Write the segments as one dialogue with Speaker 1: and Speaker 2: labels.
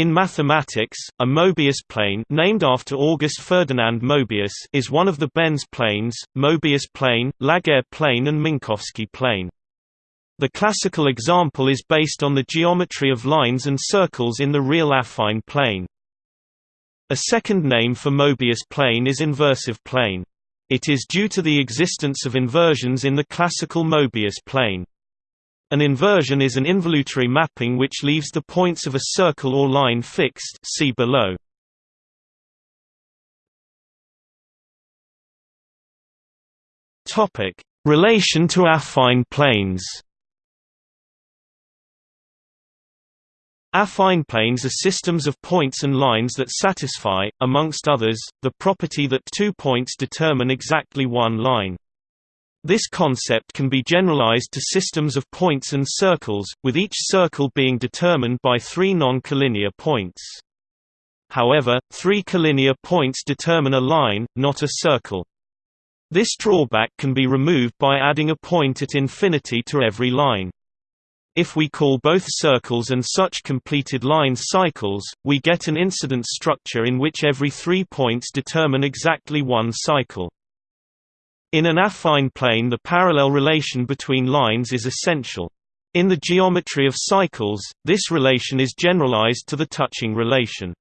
Speaker 1: In mathematics, a Mobius plane named after August Ferdinand Mobius is one of the Benz planes, Mobius plane, Laguerre plane and Minkowski plane. The classical example is based on the geometry of lines and circles in the real affine plane. A second name for Mobius plane is inversive plane. It is due to the existence of inversions in the classical Mobius plane. An inversion is an involutory mapping which leaves the points of a circle or line fixed see below. Relation to affine planes. Affine planes are systems of points and lines that satisfy, amongst others, the property that two points determine exactly one line. This concept can be generalized to systems of points and circles, with each circle being determined by three non-collinear points. However, three collinear points determine a line, not a circle. This drawback can be removed by adding a point at infinity to every line. If we call both circles and such completed lines cycles, we get an incidence structure in which every three points determine exactly one cycle. In an affine plane the parallel relation between lines is essential. In the geometry of cycles, this relation is generalized to the touching relation.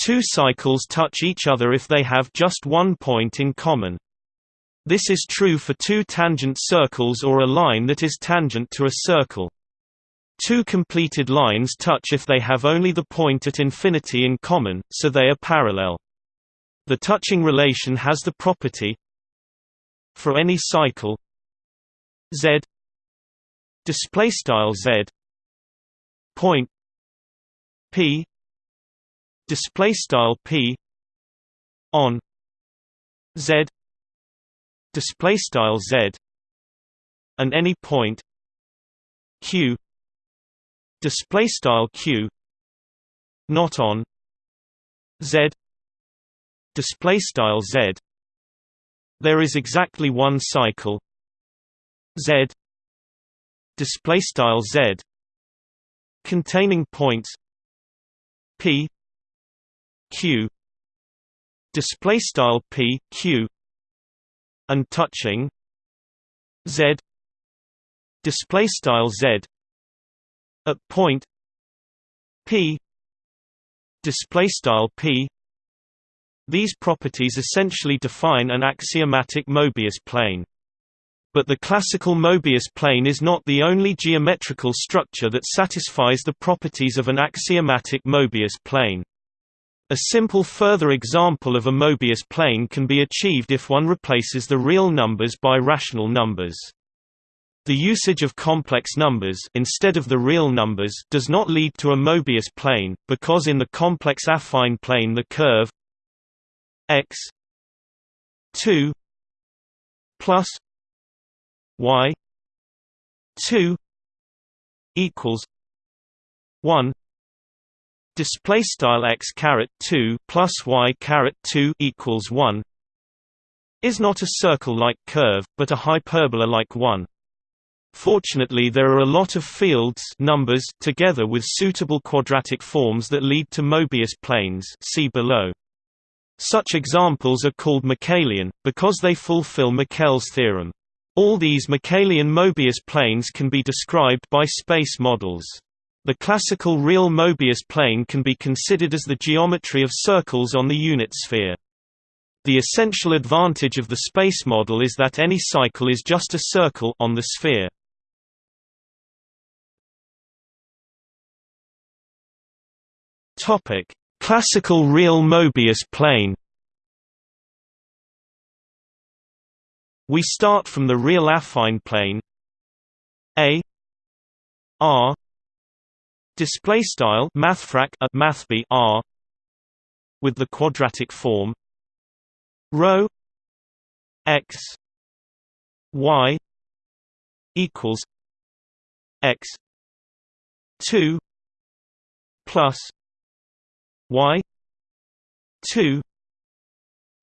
Speaker 1: Two cycles touch each other if they have just one point in common. This is true for two tangent circles or a line that is tangent to a circle. Two completed lines touch if they have only the point at infinity in common, so they are parallel. The touching relation has the property for any cycle. Z. Display style z. Point. P. Display style p. On. Z. Display style z. And any point. Q. Display style q. Not on. Z. Display style z there is exactly one cycle. Z. Display style Z. Containing points. P. Q. Display style P Q. And touching. Z. Display style Z. At point. P. Display style P these properties essentially define an axiomatic Mobius plane. But the classical Mobius plane is not the only geometrical structure that satisfies the properties of an axiomatic Mobius plane. A simple further example of a Mobius plane can be achieved if one replaces the real numbers by rational numbers. The usage of complex numbers instead of the real numbers does not lead to a Mobius plane, because in the complex affine plane the curve x 2 plus y 2 equals 1 display style x caret 2 plus y caret 2 equals 1 is not a circle-like curve, but a hyperbola-like one. Fortunately there are a lot of fields numbers together with suitable quadratic forms that lead to Mobius planes see below. Such examples are called Miquelian, because they fulfill Miquel's theorem. All these Miquelian Mobius planes can be described by space models. The classical real Mobius plane can be considered as the geometry of circles on the unit sphere. The essential advantage of the space model is that any cycle is just a circle on the sphere. Topic: Classical real Mobius plane. We start from the real affine plane A R display style mathfrak a uh, mathb R with the quadratic form rho x y equals x 2 plus y 2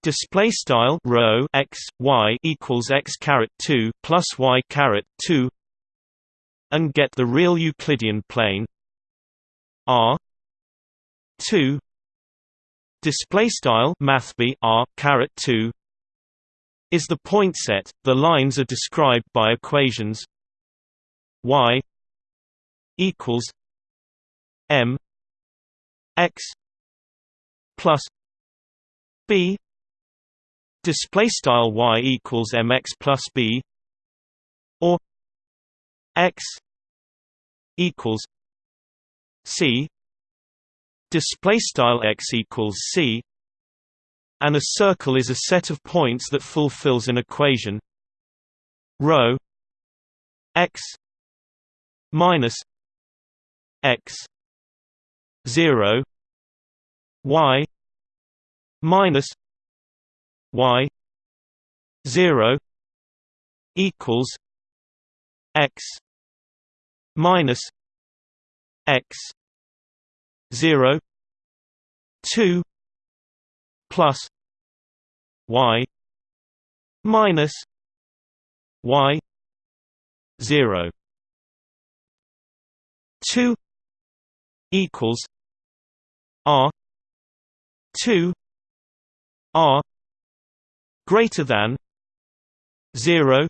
Speaker 1: display style rho x y equals x caret 2 plus y caret 2 and get the real Euclidean plane R 2 display style math r caret 2 is the point set the lines are described by equations y equals m x plus b display style y equals mx plus b or x equals c display style x equals c and a circle is a set of points that fulfills an equation rho x minus x 0 y minus y 0 equals x minus x 0 2 plus y minus y 0 2 equals r 2 r greater than 0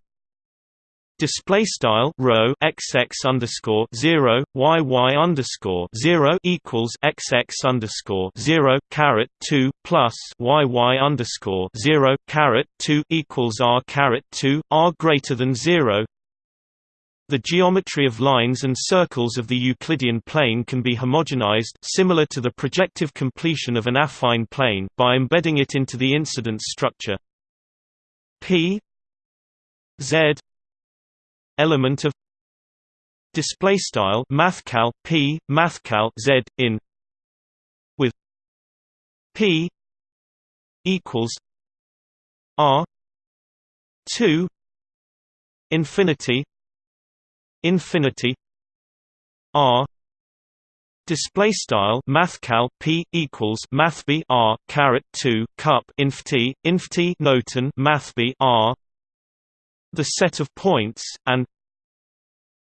Speaker 1: display style rho xx underscore 0 yy underscore 0 equals xx underscore 0 caret 2 plus yy underscore 0 caret 2 equals r caret 2 r greater than 0 the geometry of lines and circles of the Euclidean plane can be homogenized similar to the projective completion of an affine plane by embedding it into the incidence structure. P z element of display style mathcal p mathcal z in with p equals r 2 infinity infinity r display style mathcal p equals math b r caret 2 cup inf t inf t noten math b r the set of points and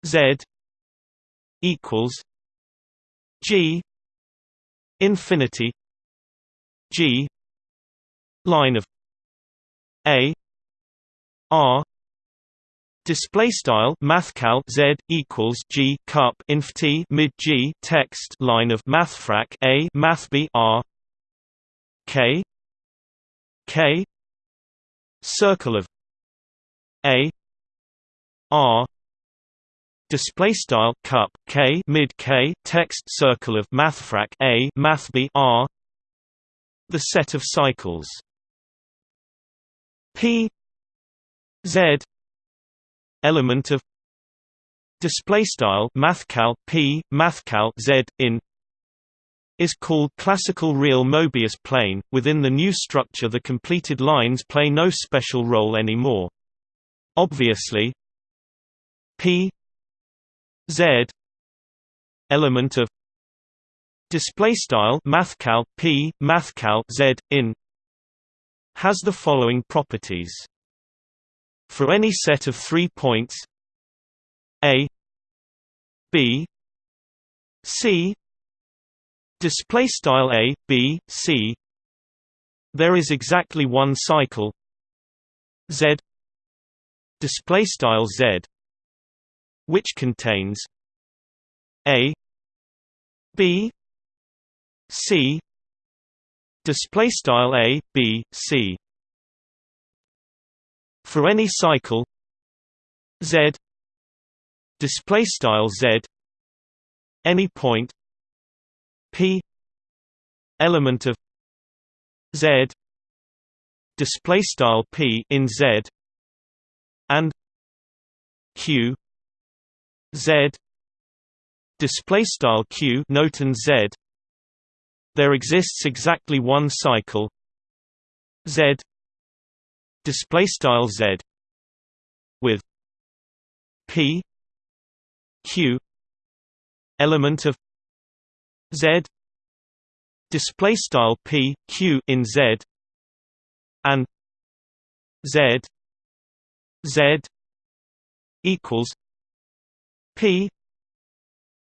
Speaker 1: z equals g infinity g line of a r Display style mathcal z equals g cup inf t mid g text line of mathfrak a math b r k k circle of a r display style cup k mid k text circle of mathfrak a math b r the set of cycles. P z element of display style mathcal p mathcal z in is called classical real Mobius plane. Within the new structure the completed lines play no special role anymore. Obviously P Z element of display style mathcal P mathcal Z in has the following properties for any set of 3 points A B C display style A B C. There is exactly one cycle. Z display style z which contains a b c display style a b c for any cycle z display style z any point p element of z display style p in z and q z display style q noten z. There exists exactly one cycle z display style z with p q element of z display style p q in z and z Z equals P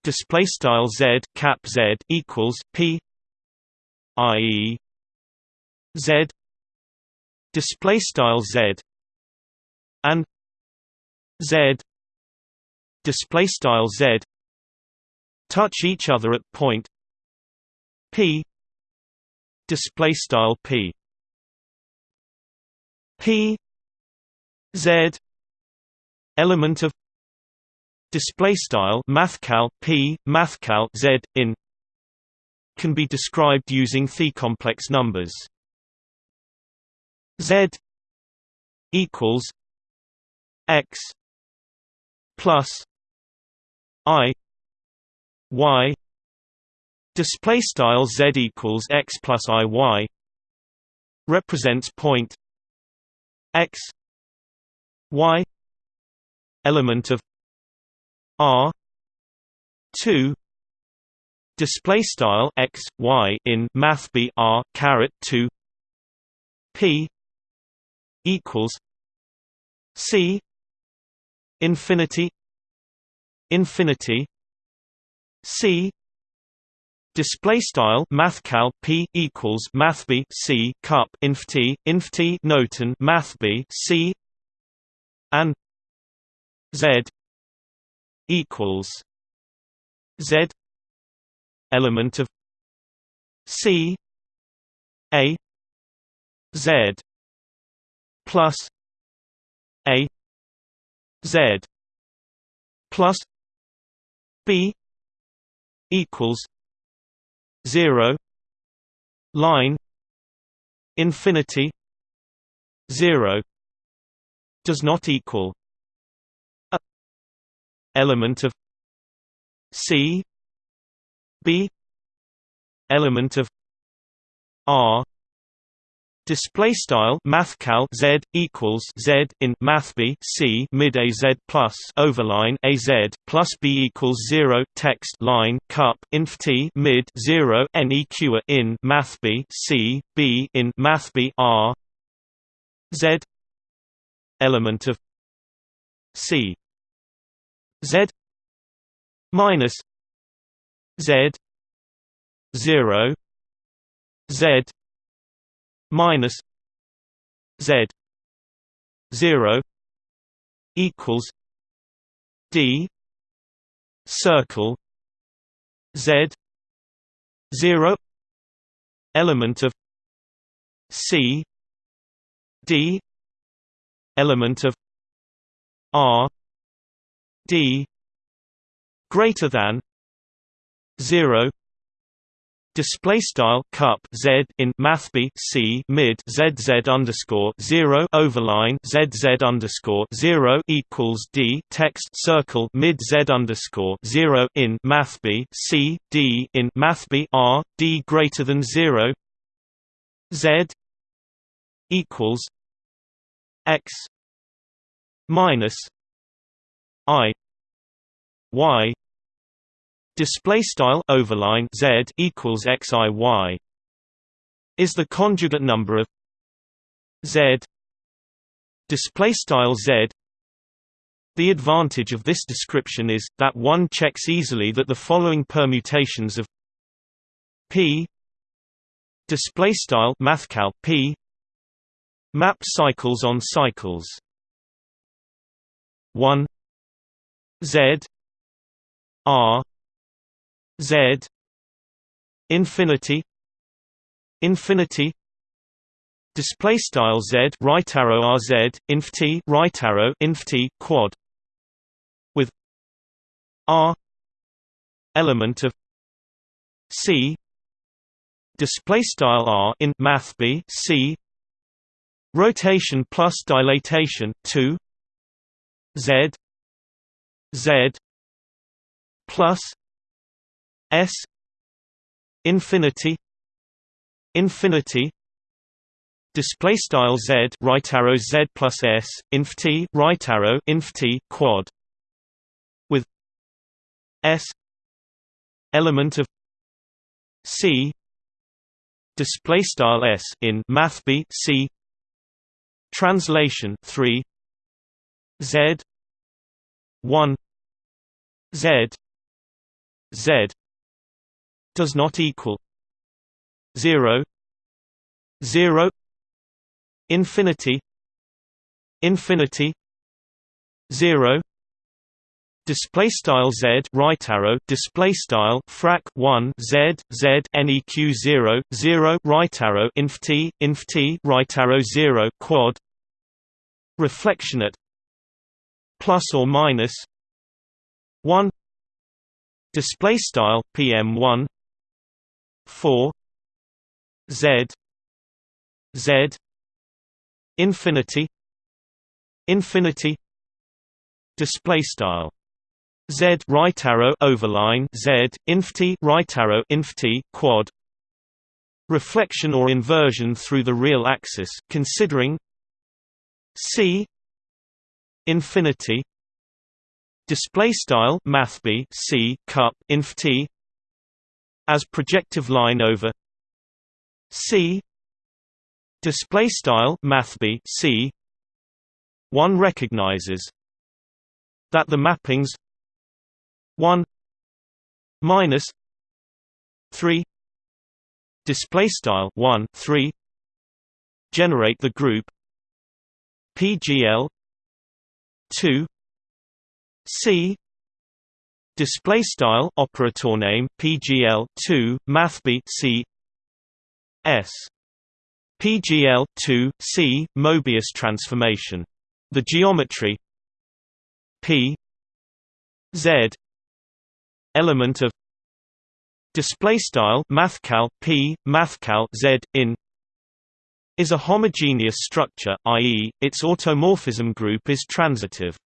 Speaker 1: display style Z cap Z equals P i.e. z display style z and z display style z touch each other at point p display style p p z element of display style mathcal p mathcal z in can be described using the complex numbers z equals x plus i y. Display style z equals x plus i y represents point x y element of r 2 display style x y in math b r caret 2 p equals c infinity infinity c Display style mathcal p equals mathb c cup inf t inf t noten mathb c and z equals z element of c a z plus a z plus b equals 0 line infinity 0 does not equal a element of c b element of r Display style mathcal z equals z in mathb c mid a z plus overline a z plus b equals zero text line cup inf t mid zero neq in mathb c b in mathb r z element of c z minus z zero z minus Z zero equals D circle Z zero element of C D element of R D greater than zero display style cup z in math b c mid z z underscore zero overline z z underscore zero equals d text circle mid z underscore zero in math b c d in math b r d greater than zero. Z equals x minus i y display style overline z equals xiy is the conjugate number of z. Display style z. The advantage of this description is that one checks easily that the following permutations of p display style mathcal p map cycles on cycles. 1 z r Z infinity infinity display style Z right arrow RZ inf T right arrow inf T quad with R element of C display style R in math B C rotation plus dilatation 2 Z Z plus S infinity infinity display style z right arrow z plus s inf t right arrow inf t quad with s element of c display style s in math b c translation 3 z 1 z z does not equal 0 0 infinity infinity 0 display style z right arrow display style frac 1 z z neq 0 0 right arrow inf t inf t right arrow 0 quad reflection at plus or minus 1 display style pm1 4 z z infinity infinity display style z right arrow overline z inf right arrow inf quad reflection or inversion through the real axis considering c infinity display style math b c cup inf t as projective line over c. Display style math b c. One recognizes that the mappings 1 minus 3 display style 1 3 generate the group pgl 2 c display style operator name pgl 2 math C. S. Pgl 2 c mobius transformation. The geometry p z element of display style mathcal p mathcal z in is a homogeneous structure i.e its automorphism group is transitive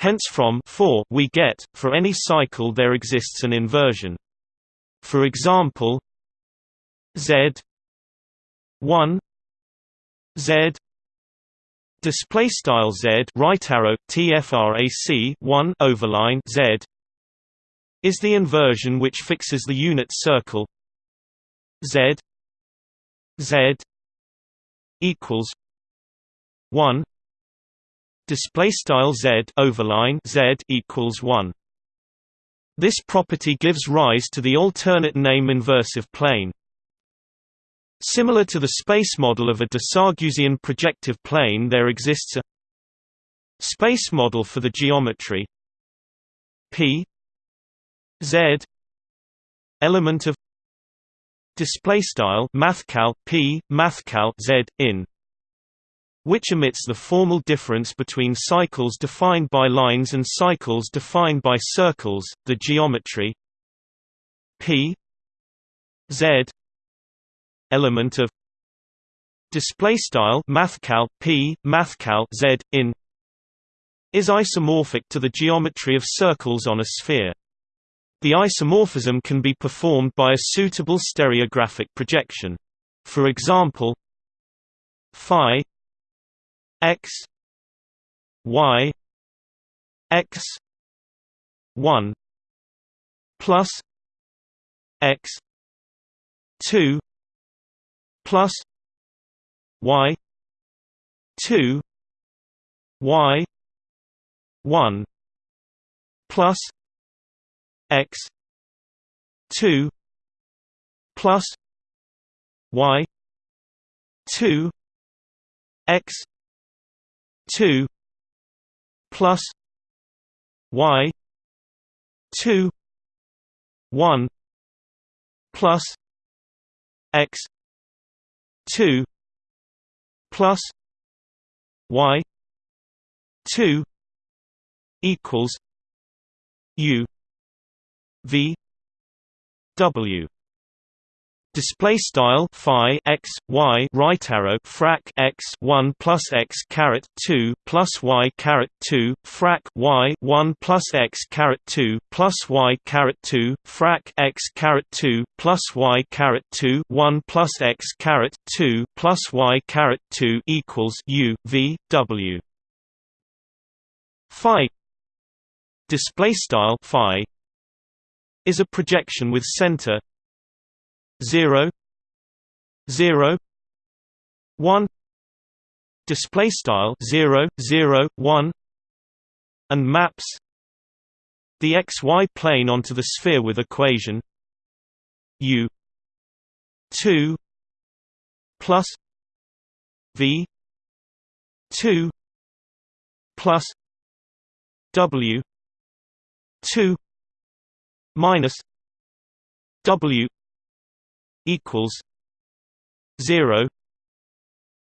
Speaker 1: hence from 4 we get for any cycle there exists an inversion. For example z 1 z display style z right arrow tfrac 1 overline z is the inversion which fixes the unit circle. Z z equals 1 display style z overline z equals 1 this property gives rise to the alternate name inversive plane. Similar to the space model of a de Sargusian projective plane there exists a space model for the geometry. P Z element of display style mathcal P mathcal Z in which omits the formal difference between cycles defined by lines and cycles defined by circles the geometry P Z element of display style mathcal p mathcal z in is isomorphic to the geometry of circles on a sphere. The isomorphism can be performed by a suitable stereographic projection. For example phi x y x 1 plus x 2 plus y 2 y 1 plus x 2 plus y 2 x 2 plus y 2 1 plus x two plus y two equals U V W Display style phi x y right arrow frac x one plus x caret two plus y caret two frac y one plus x caret two plus y caret two frac x caret two plus y caret two one plus x caret two plus y caret two equals u v w. Phi display style phi is a projection with center 0 0 1 display style 0 0 1 and maps the xy plane onto the sphere with equation u two plus V two plus W two minus W equals zero.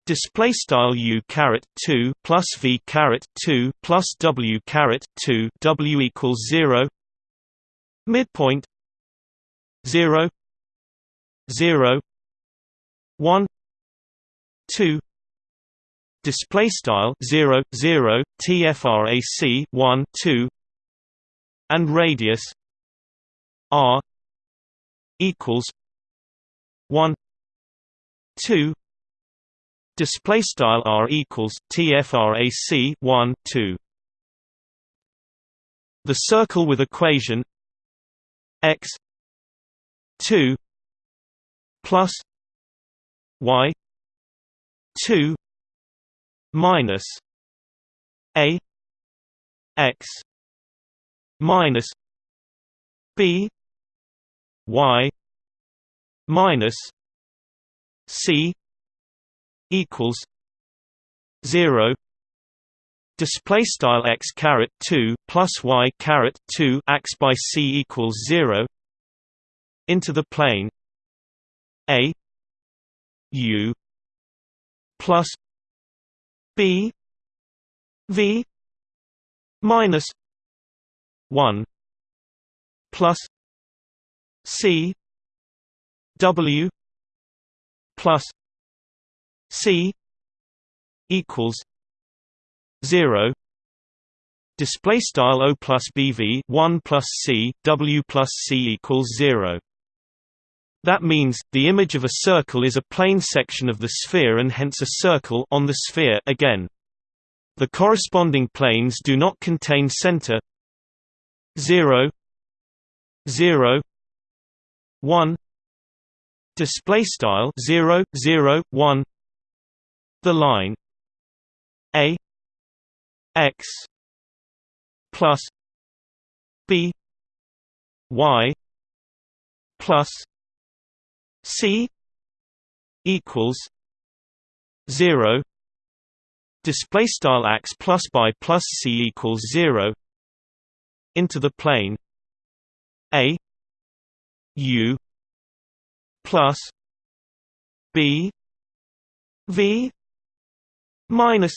Speaker 1: Display style u caret two plus v caret two plus w caret two w equals zero. Midpoint zero zero one two. Display style 0 0 tfrac 1 2 and radius r equals 1 2 Display style r equals tfrac 1 2. The circle with equation x 2 plus y 2 minus a x minus b y minus c equals zero. Display style x caret 2 plus y caret 2 x by c equals 0 into the plane a u plus b v minus 1 plus c w plus C equals zero. Display style O plus BV 1 plus C W plus C equals 0 that means the image of a circle is a plane section of the sphere and hence a circle on the sphere again. The corresponding planes do not contain center. 0 0 1 display style 0 0 1 the line a x plus b y plus c equals 0 display style x plus by plus c equals 0 into the plane a u plus b v minus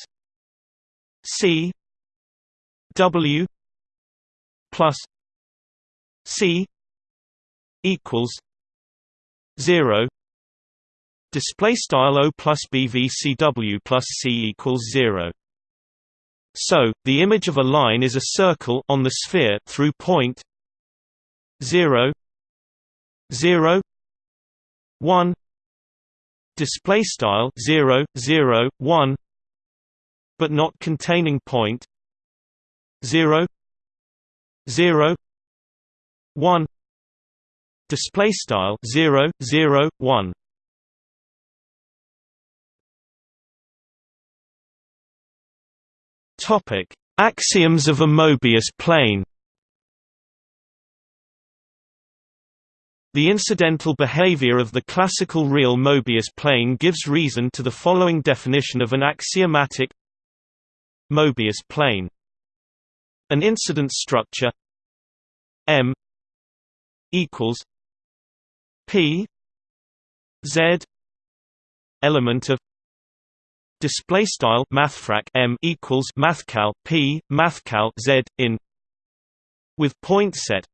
Speaker 1: C W plus C equals zero. Display style O plus BVCW plus C equals zero. So the image of a line is a circle on the sphere through point 0 0 1 display style 0 0 1 but not containing point 0 0 1 display style 0 0 1 topic axioms of a mobius plane The incidental behavior of the classical real Mobius plane gives reason to the following definition of an axiomatic Mobius plane. An incidence structure M equals P Z element of display style mathfrak M equals mathcal P mathcal Z in with point set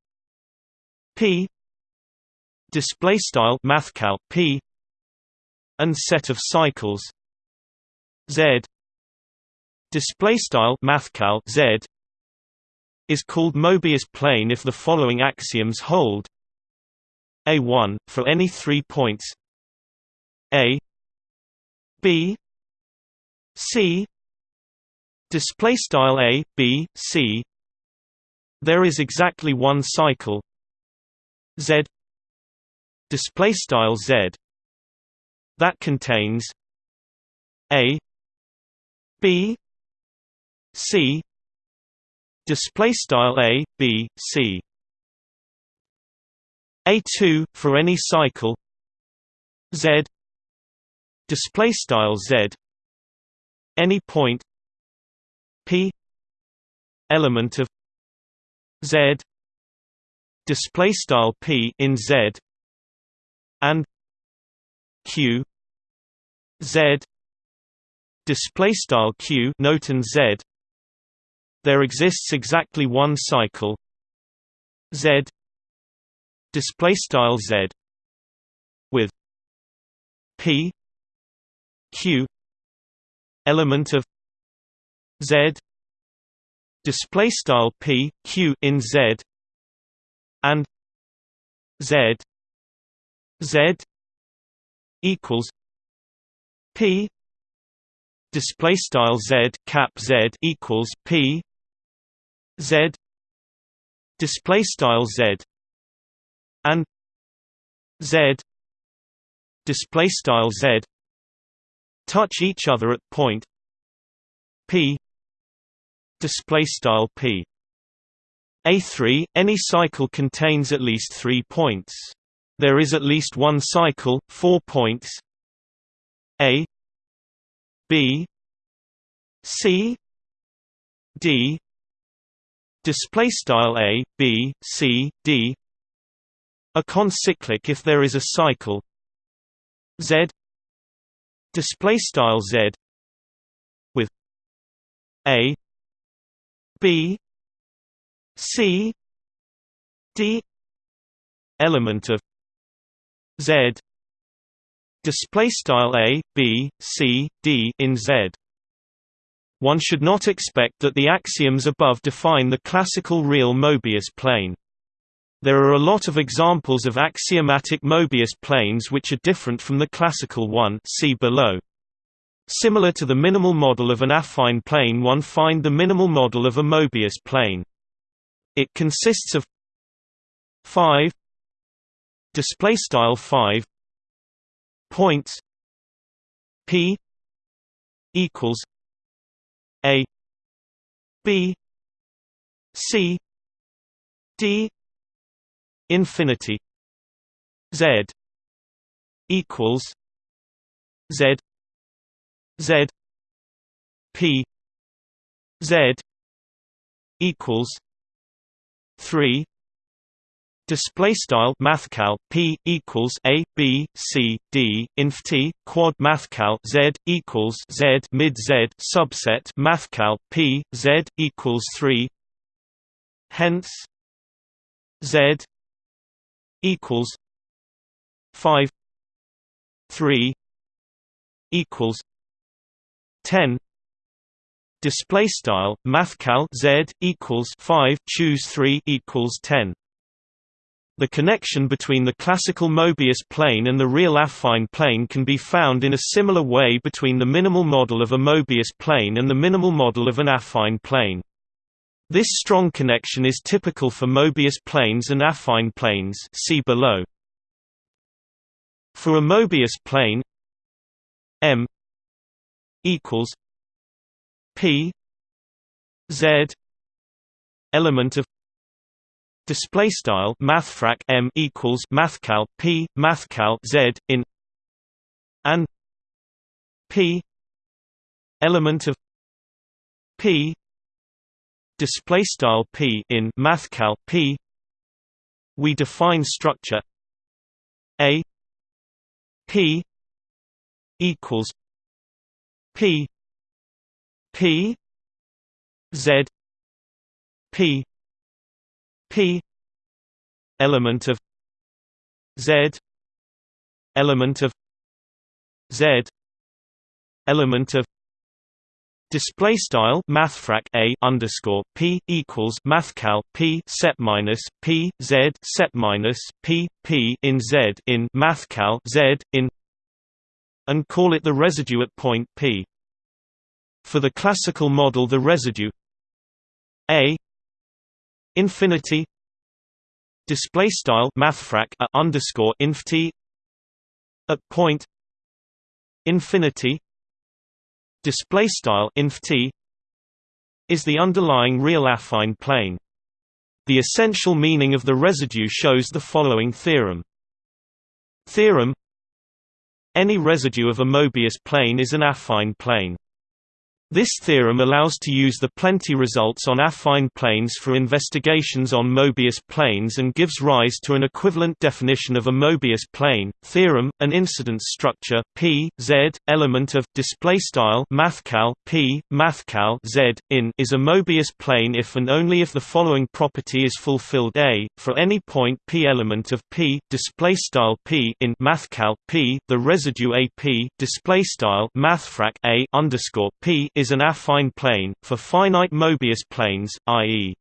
Speaker 1: P display style mathcal P and set of cycles Z display style mathcal Z is called Mobius plane if the following axioms hold. A1 for any 3 points. A b c. Display style a b c. There is exactly one cycle. Z display style z that contains a b c display style a b c. A2 for any cycle. Z display style z any point. P element of z display style p in z and q z display style q note and z. There exists exactly one cycle. Z display style z with p q element of z display style p q in z and z z equals p display style z cap z equals p z display style z and z display style z touch each other at point p display style p a3 any cycle contains at least 3 points there is at least one cycle 4 points a b c d display style a b c d a concyclic if there is a cycle z display style z with a b c d element of z display style a b c d in z one should not expect that the axioms above define the classical real Mobius plane there are a lot of examples of axiomatic Mobius planes which are different from the classical one see below. Similar to the minimal model of an affine plane one find the minimal model of a Mobius plane. It consists of 5 display style 5 points p equals a b c d infinity z equals z z p z equals 3 Display style mathcal p equals a b c d inf t quad mathcal z equals z mid z subset mathcal p z equals three. Hence, z equals five three equals ten display style mathcal z equals 5 choose 3 equals 10 the connection between the classical Mobius plane and the real affine plane can be found in a similar way between the minimal model of a Mobius plane and the minimal model of an affine plane this strong connection is typical for Mobius planes and affine planes see below. For a Mobius plane M equals P Z element of display style mathfrak M equals mathcal P mathcal Z in and P element of P display style p in mathcal p we define structure a p equals p p z p p element of z element of z element of Display style mathfrak a underscore p equals mathcal p set minus p z set minus p p in z in mathcal z in, and call it the residue at point p. For the classical model, the residue a infinity display style mathfrak a underscore inf t at point infinity display style inf t is the underlying real affine plane. The essential meaning of the residue shows the following theorem. Theorem Any residue of a Mobius plane is an affine plane. This theorem allows to use the plenty results on affine planes for investigations on Mobius planes and gives rise to an equivalent definition of a Mobius plane. Theorem: An incidence structure P Z element of display style mathcal P mathcal Z in is a Mobius plane if and only if the following property is fulfilled: A for any point P element of P display style P in mathcal P the residue AP display style mathfrak A underscore P is an affine plane for finite Mobius planes, i.e.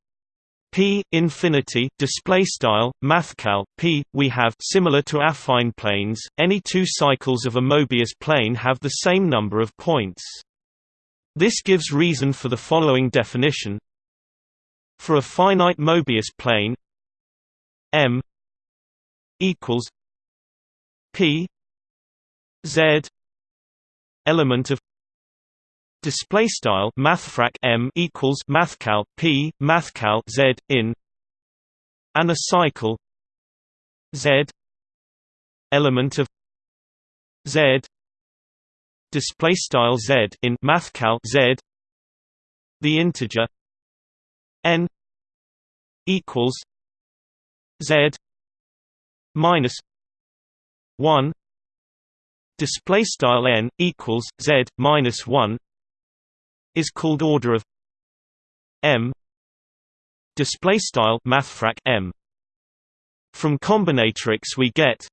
Speaker 1: P infinity display style mathcal P we have similar to affine planes any two cycles of a Mobius plane have the same number of points this gives reason for the following definition for a finite Mobius plane M equals P Z element of display style mathfrak m equals mathcal p mathcal z in and a cycle z element of z display style z in mathcal z the integer n equals z minus 1 display style n equals z minus 1 is called order of M. Display style mathfrak M. From combinatorics we get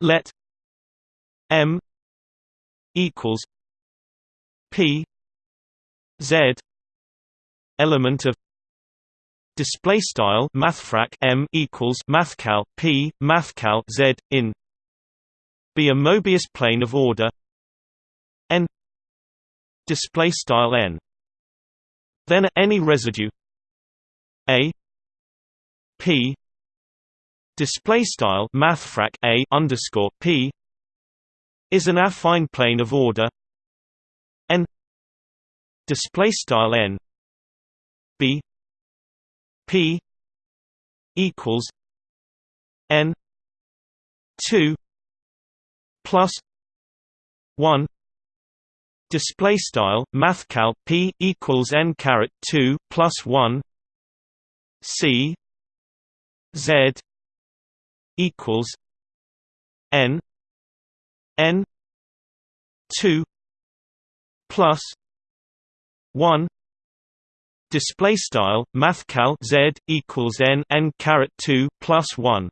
Speaker 1: let M equals P Z element of display style mathfrak M equals mathcal P mathcal Z in be a Mobius plane of order n display style n. Then any residue a p display style mathfrak a underscore p is an affine plane of order n display style n b p equals n 2 plus 1 Display style mathcal p equals n caret two plus one c z equals n n two plus one display style mathcal z equals n n caret 2 plus 1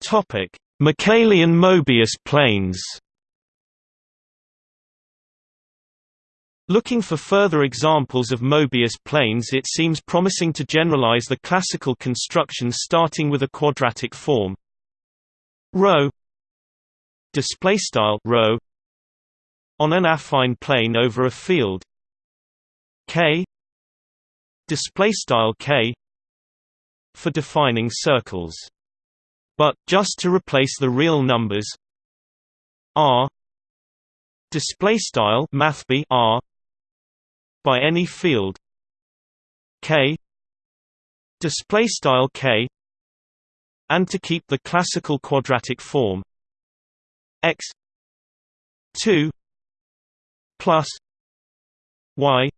Speaker 1: topic Miquelian Mobius planes. Looking for further examples of Mobius planes it seems promising to generalize the classical construction starting with a quadratic form. Ρ display style ρ on an affine plane over a field. K display style k for defining circles but, just to replace the real numbers r display style mathb r by any field k display style k and to keep the classical quadratic form x 2 plus y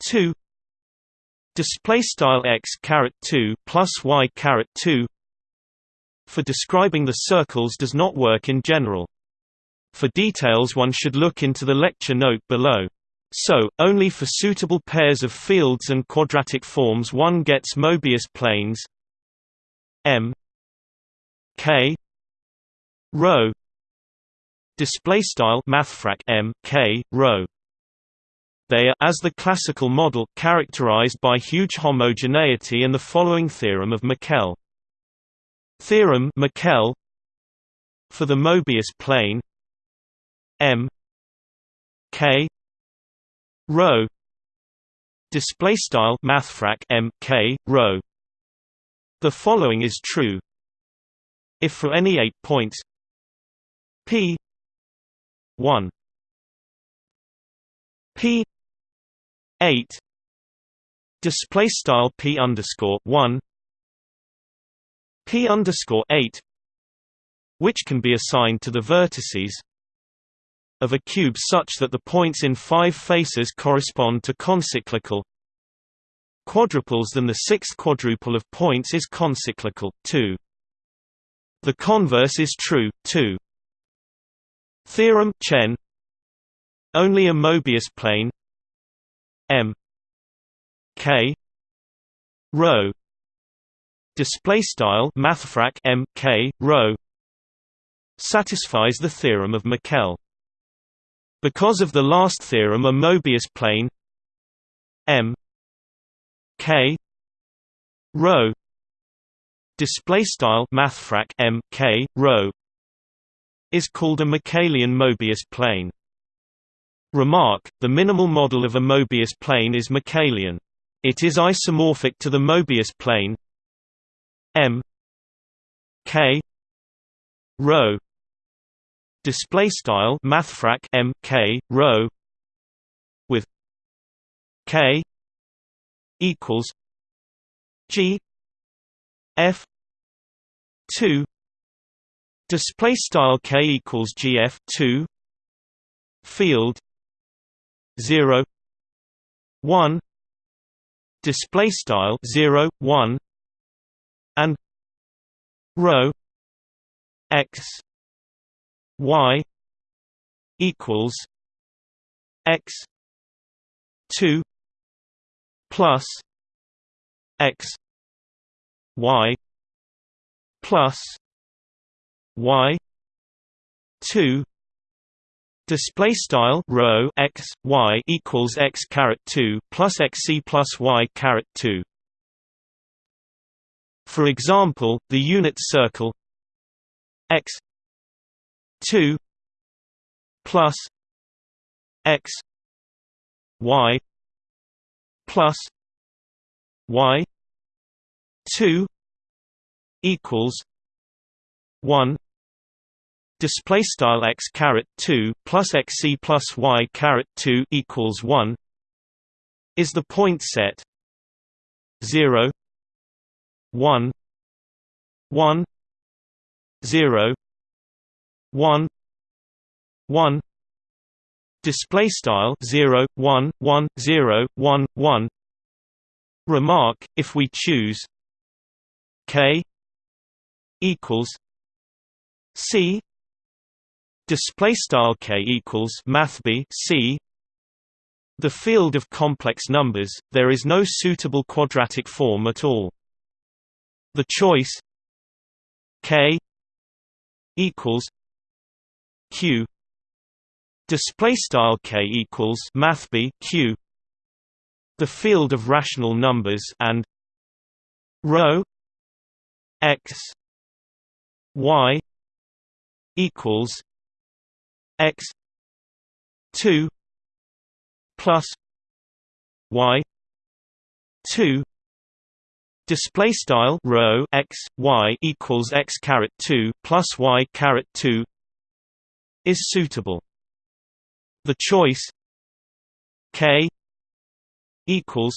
Speaker 1: 2 display style x caret 2 plus y caret 2 for describing the circles does not work in general. For details one should look into the lecture note below. So, only for suitable pairs of fields and quadratic forms one gets Mobius planes. M. K. Rho. Display style mathfrak M. K. Rho. They are as the classical model characterized by huge homogeneity and the following theorem of Miquel Theorem Miquel for the Mobius plane. M. K. Rho. Display style mathfrak M. K. Rho. The following is true. If for any 8 points. P. 1 P. 8 display style P underscore 1 p underscore 8 which can be assigned to the vertices of a cube such that the points in five faces correspond to concyclical quadruples then the sixth quadruple of points is concyclical, too. The converse is true, too. Theorem Chen Only a Mobius plane M K rho display style mathfrak M K rho satisfies the theorem of Miquel because of the last theorem a Mobius plane M K rho display style mathfrak M K rho is called a Miquelian Mobius plane. Remark: The minimal model of a Mobius plane is Miquelian. It is isomorphic to the Mobius plane M K rho display style mathfrak M K rho with K equals G F two display style K equals GF two field zero one display style 0 1 and rho x y equals x 2 plus x y plus y 2 Display style rho x y equals x caret two plus x c plus y caret two. For example, the unit circle x two plus x y plus y two equals one display style x caret 2 plus xc plus y caret 2 equals 1 is the point set 0 1 1 0 1 1 display style 0 1 1 0 1 1 remark if we choose k equals c display style k equals mathb c the field of complex numbers there is no suitable quadratic form at all the choice k equals q. Display style k equals mathb q. The field of rational numbers and rho x y equals x 2 plus y 2 display style rho x y equals x caret 2 plus y caret 2 is suitable. The choice k equals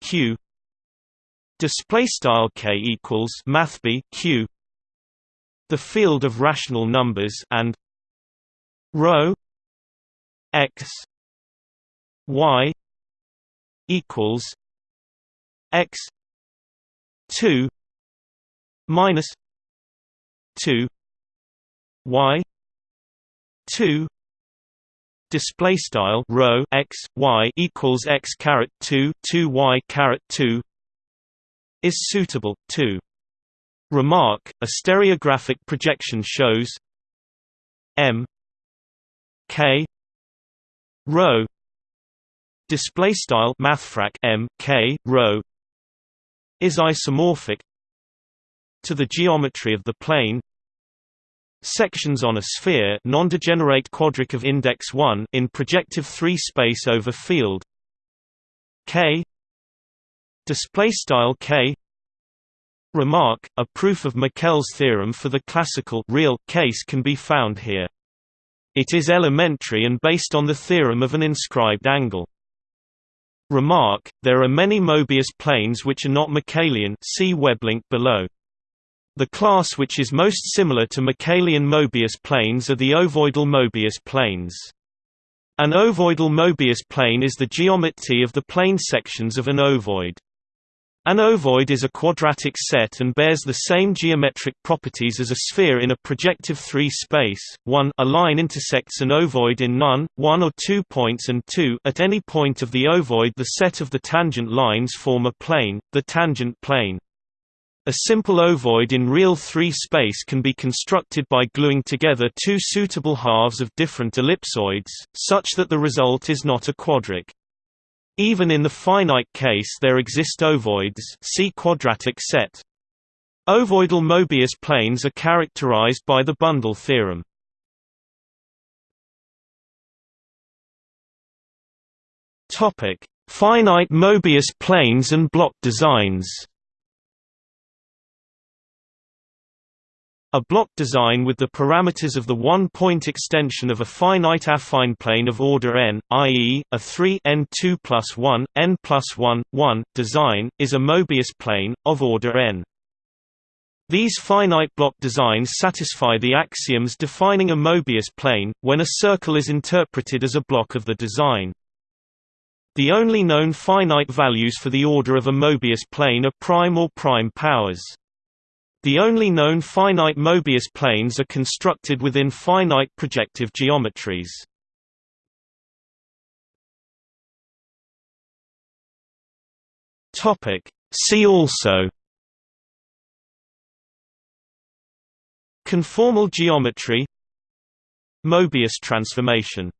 Speaker 1: q. Display style k equals mathb q. The field of rational numbers and rho x y equals x 2 minus 2 y 2 display style rho x y equals x caret 2 2 y caret 2 is suitable. Too remark a stereographic projection shows m K rho display style mathfrak M K rho is isomorphic to the geometry of the plane. Sections on a sphere non-degenerate quadric of index 1 in projective 3 space over field. K. Display style K. Remark a proof of Miquel's theorem for the classical real case can be found here. It is elementary and based on the theorem of an inscribed angle. Remark, there are many Mobius planes which are not Miquelian see weblink below. The class which is most similar to Miquelian Mobius planes are the ovoidal Mobius planes. An ovoidal Mobius plane is the geometry of the plane sections of an ovoid. An ovoid is a quadratic set and bears the same geometric properties as a sphere in a projective 3 space. 1 A line intersects an ovoid in none, 1 or 2 points and 2 at any point of the ovoid the set of the tangent lines form a plane, the tangent plane. A simple ovoid in real 3 space can be constructed by gluing together two suitable halves of different ellipsoids, such that the result is not a quadric. Even in the finite case there exist ovoids see quadratic set. Ovoidal Mobius planes are characterized by the bundle theorem. Topic: Finite Mobius planes and block designs. A block design with the parameters of the one-point extension of a finite affine plane of order n, i.e., a 3 n2 plus 1, n plus 1, 1, design, is a Mobius plane, of order n. These finite block designs satisfy the axioms defining a Mobius plane, when a circle is interpreted as a block of the design. The only known finite values for the order of a Mobius plane are prime or prime powers. The only known finite Mobius planes are constructed within finite projective geometries. See also Conformal geometry Mobius transformation